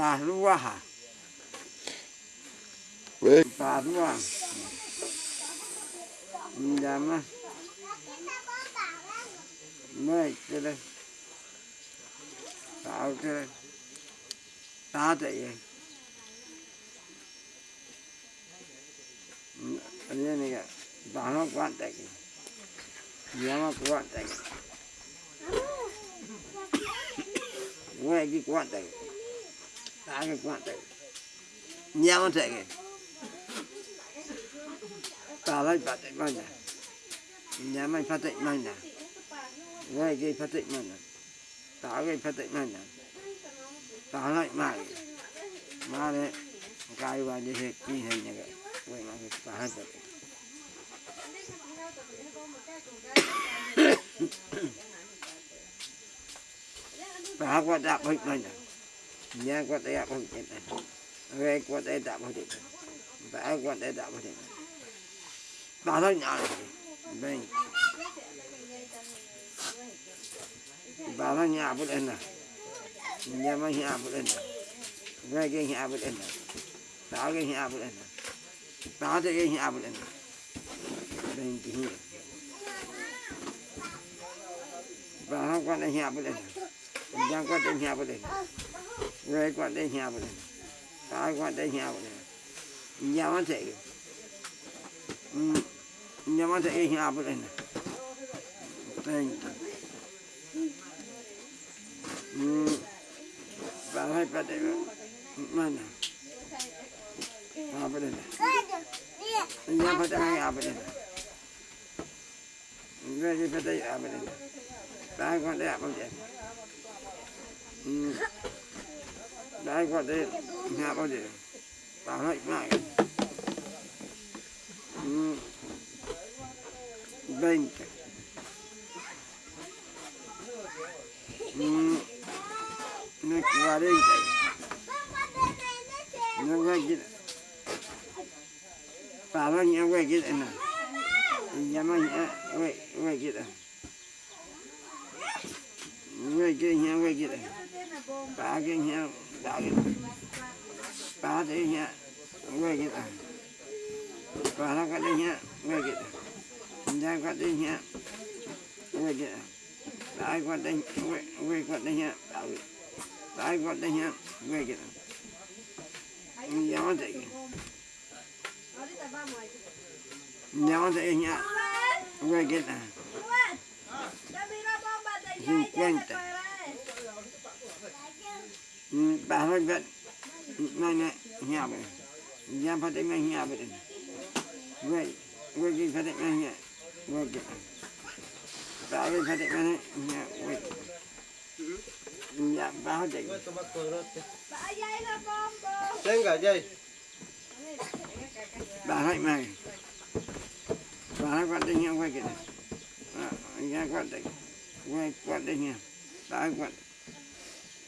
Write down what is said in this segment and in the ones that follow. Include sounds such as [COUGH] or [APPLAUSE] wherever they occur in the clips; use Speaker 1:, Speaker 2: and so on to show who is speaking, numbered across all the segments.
Speaker 1: bà lúa hả bà lúa dạ mà mới cái đây tạo cái đây ta chạy anh này cái bà nó quan chạy dạ mà quan chạy nghe cái quan ta cái quan chạy nhà thế chạy ta lại phát triển mạnh nè. Nhà mày phát triển mạnh nè. Ngay cái phát triển mạnh nè. Ta cái phát triển mạnh nè. Ta lại mạnh mà đấy, cái vào như thế Ki hình như cái quay mà cái ta hết rồi. [COUGHS] Ta qua đạp hết mạnh nè nhà đây đạp này. Nè nghe qua đạp hết nè quạt đây đạp hết nè bà thôi nhỏ này đây. Bà thôi nhà bút lên nè. Nhà mà nhà bút lên nè. Nghe cái nhà bút lên nè. Bà cái nhà bút lên nè. Bà cái nhà bút lên nè. Bên kia bà không quạt đây nhà bút lên nhà quạt đây nhà bút lên nghe quan đây nhà bút lên ta quan đây nhà bút lên nhà mà chạy ừ, nhà mà chạy nhà bút lên nè. Đây ừ. bà hay bắt đấy mà nè. Nhà bắt đấy nhà bắt đấy nhà bắt đấy về đi bắt đây nhà bắt đấy bà hay qua đây nó quay cái nhà quay qua đây nhà bao giờ? Nhớ ừ. ừ. quay cái này bà cái nhớ bà cái bà cái bà nó cái cái nhà cái này ai quan đây quay đây nhá qua kia đây nhá quay cái nhà đây nhà đây quay cái này. Cinquenta quay cái quay cái này. Quay bà hãy nhau Dai. Padenya. Gue kita. Para kadenya. Gue kita. Dai kadenya. Gue kita. Dai kadenya. Gue kadenya. Dai kadenya. Gue kita. Jangan tanya. Jangan tanya. Gue kita. 50 Bahagvat mana hiabe. Jam patik mana hiabe. Wei, wei ki patik mana hiabe. Wei ki. Bahagi patik mana hiabe. Wei. Jam bahatik. Tengah jai. Bahagi mana. Bahagi patik hiabe wei ki. Jam patik. Wei patik hiabe. Bahagi patik.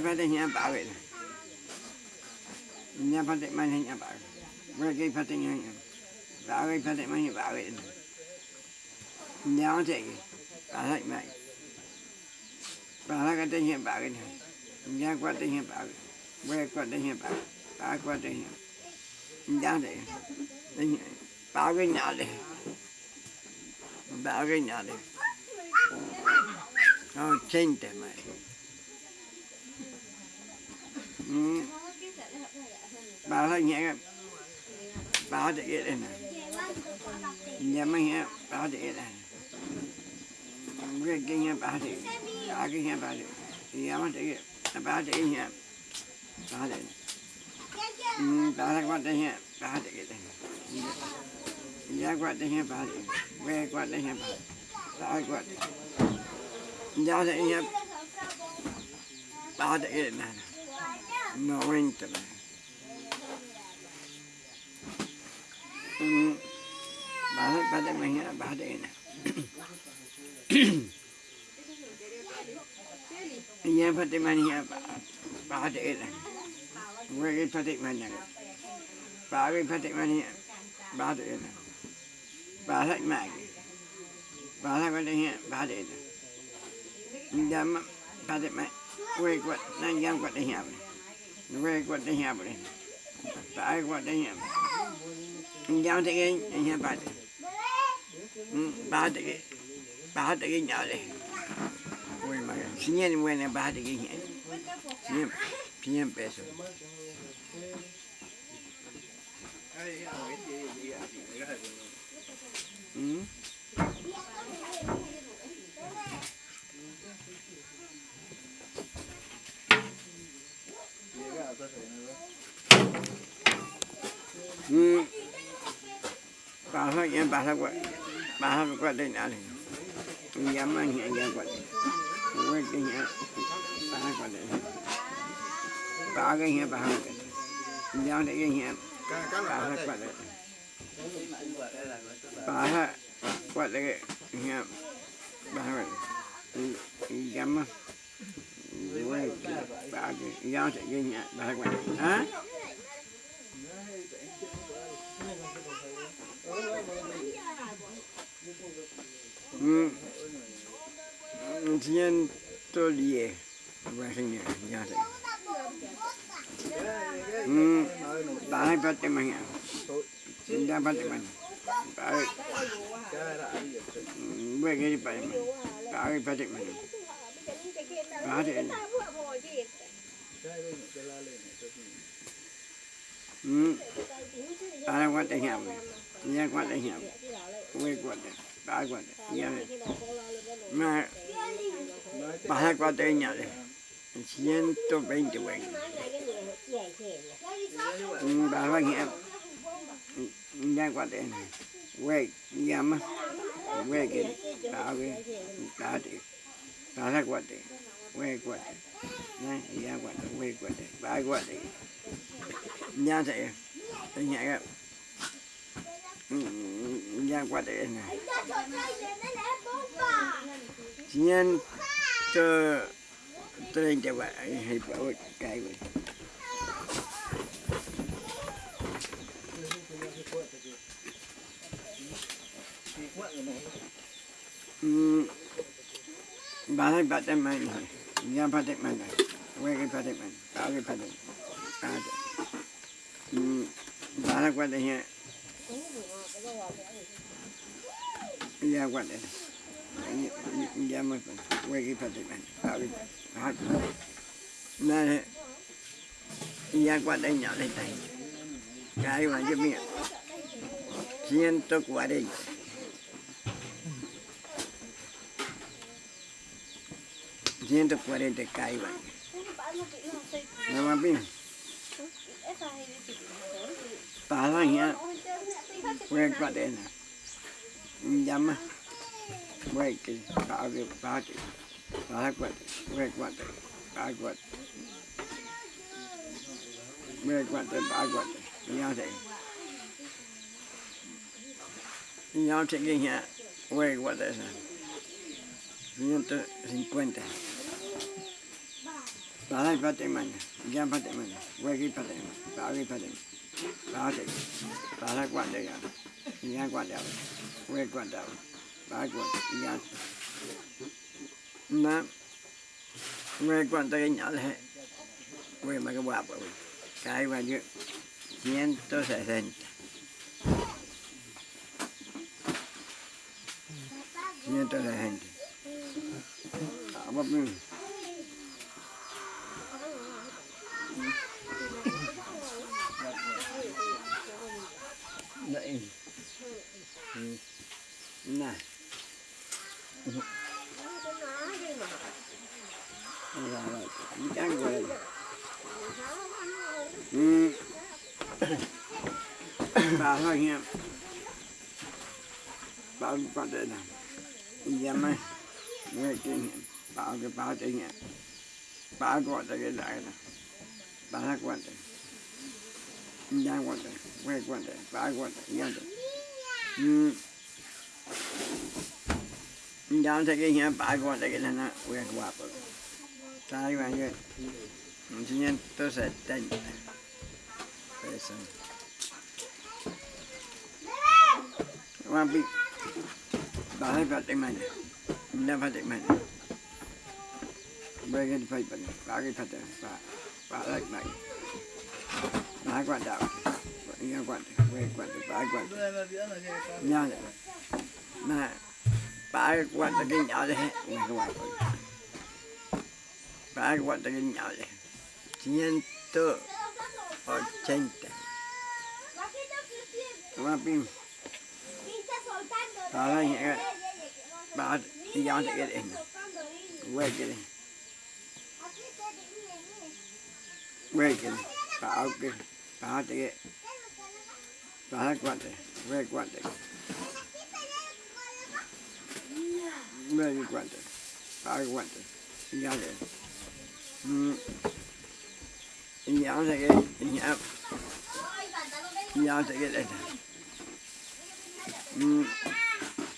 Speaker 1: quan đây nha bà cái này nhà phát triển mạnh nhà bà với cái phát triển nhà bà cái phát triển mạnh bà cái nhà thế bà thấy mạnh bà thấy cái tình hiện bà cái này nhà quan tình hiện bà cái với quan tình hiện bà bà quan tình nhà thế bà cái nhà đấy ba cái nhà đấy nó trên thế mày ba thấy nhẹ ba để cái này nhà mấy nhà ba để cái này cái cái nhà ba để bà cái nhà ba để nhà mấy cái bà thấy nhà, ba để thấy bà thấy quan trọng nhà bà thấy cái này. Ya quạt đây nha bà? Về quạt đây nha bà? Lại quạt ya đây nha bà cái nè nó quên tụi này. Bà hết bà đây mày bà đây nè ya bà đây mày nha bà bà đây nè về quật bà đây mày quật bà cái bà đây mày nha nhưng đây nè bà thấy mày bà thấy bà tự nhiên, bà đây nè Dama bà đây mày quay quạt nàng giam quạt đây nha quay quạt đây nha bà đây bà quạt đây nha giao thế cái nha bà đây bà đây bà đây cái nhỏ đây quay mà xin nhận quay này bà đây cái nhà xin xin nhận peso Ừ. Ừ. bà thôi em bà thôi quậy bà thôi quậy này bà đây cái bà dám cái nhẹ bà thôi quậy bà thôi quậy đây nhẹ bà thôi dám bà cái dám cái nhẹ bà lié. Rasanya biasa. Hmm. Gue gini pati mana? Bahai pati mana? Bahai ini. Hmm. Bahai pati siapa? Dia pati siapa? Gue pati. Bahai Mà bà hai qua đây nhà này ciento veinte güey bà hai nghe nhà quá đây này güey nhà mà cái bà cái bà thì bà hai quá đấy güey quá đấy này nhà quá đấy güey quá đấy bà quá đấy nhà thế nhà cái nhà qua từ này ciento treinta ba hay bảo cái vậy bà thấy bà tên mày này nhà bà tên mày này quay cái bà tên mày bảo cái bà tên bà tên bà thấy qua đây nha. Nhà qua mày, ya me voy a para ti na ya qua đây nhỏ đây tay cái mà giúp miệng ciento cuarenta 240 caiban. ¿No, papi? Pasan ya. Fue cadena. Llama. Fue que pague, pague. Paga cuatro. Fue Fue Ya sé. Ya sé que ya. Fue Balai Fatimana, Jam Fatimana, Wegi Fatimana, Bali Fatimana, Bali, Balai Guandaya, Yan Guandaya, Wegi Guandaya, Bali Guandaya, Yan. Nam, Wegi Guandaya nhỏ là hết. Wegi mà cái quạp rồi, cái quạp chứ, 160. 160 Ciento sesenta. Vamos, đấy ừ. này. Ya na me cuánto que nhỏ là quê mà cái bạc rồi. Cái mà chứ ciento sesenta ciento sesenta apa pun Đấy. Nah. bà thôi nha bao con đây nào Dâm ấy Người kinh Bao cái bao tình nhẹ Bao gọi tới cái đại này. Bao hát quan tới Giang quan tới Quay quan tới Bao quan tới Giang tới Ừ Giang tới cái nhà bao quan tới cái này nó Quay qua bờ Sai quan cái Chỉ nhân tôi sẽ tên Vậy sao Qua bị Bà hay phát mình Mình phát mình Bây giờ phải bệnh Bà cái phát Bà Bà lại này Bà quan đạo. Bà quan Bà quan Bà quan Nhớ này. Mà Bà quan cái nhỏ đấy Người cái quan Bà quan cái nhỏ đấy Ciento ochenta Qua pin Bà nhẹ Bà đi giao cho cái điện Quay cái này Reagan, cái này Bà áo cái Bà áo cái Bà hát quan này Quay quan này Quay cái quan này Bà áo quan cái Ừ. Đi giao cái cái điện Ừ.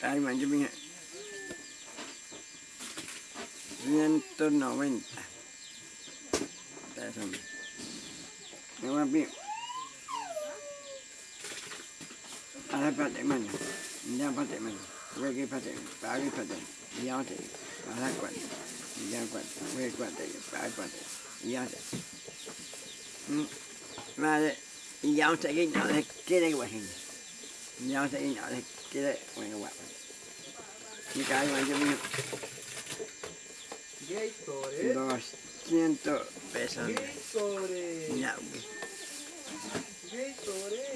Speaker 1: Ai mà cho mình 190. That's him. No Dewan Bib. Ada patik mana? Dia patik mana? Bagi patik, bagi patik. Dia patik. Ada kuat. Dia kuat. Bagi kuat tadi. Bagi patik. Dia patik. Hmm. Mana dia patik ini ada kira kuat ini. Dia patik ini ada kira kuat. Ini kali macam ni.
Speaker 2: Dos.
Speaker 1: 100 pesos.
Speaker 2: Sobre?
Speaker 1: Ya,
Speaker 2: sobre?